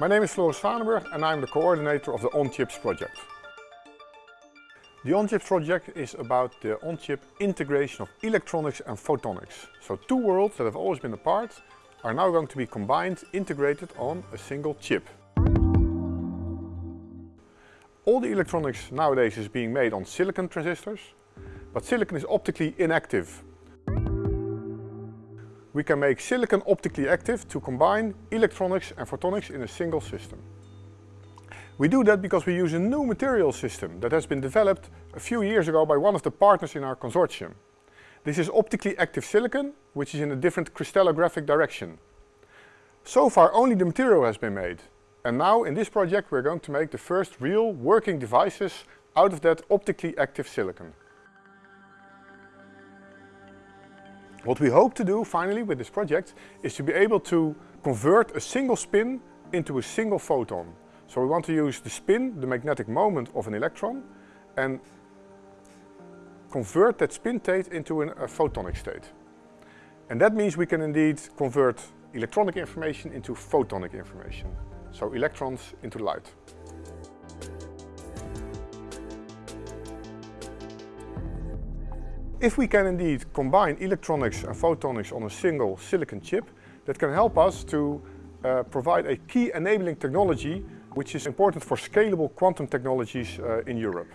My name is Floris Zwanenburg and I'm the coordinator of the OnChips project. The OnChips project is about the on-chip integration of electronics and photonics. So two worlds that have always been apart are now going to be combined, integrated on a single chip. All the electronics nowadays is being made on silicon transistors, but silicon is optically inactive we can make silicon optically active to combine electronics and photonics in a single system. We do that because we use a new material system that has been developed a few years ago by one of the partners in our consortium. This is optically active silicon, which is in a different crystallographic direction. So far only the material has been made. And now in this project we're going to make the first real working devices out of that optically active silicon. What we hope to do finally with this project is to be able to convert a single spin into a single photon. So we want to use the spin, the magnetic moment of an electron and convert that spin state into an, a photonic state. And that means we can indeed convert electronic information into photonic information. So electrons into light. If we can indeed combine electronics and photonics on a single silicon chip, that can help us to uh, provide a key enabling technology which is important for scalable quantum technologies uh, in Europe.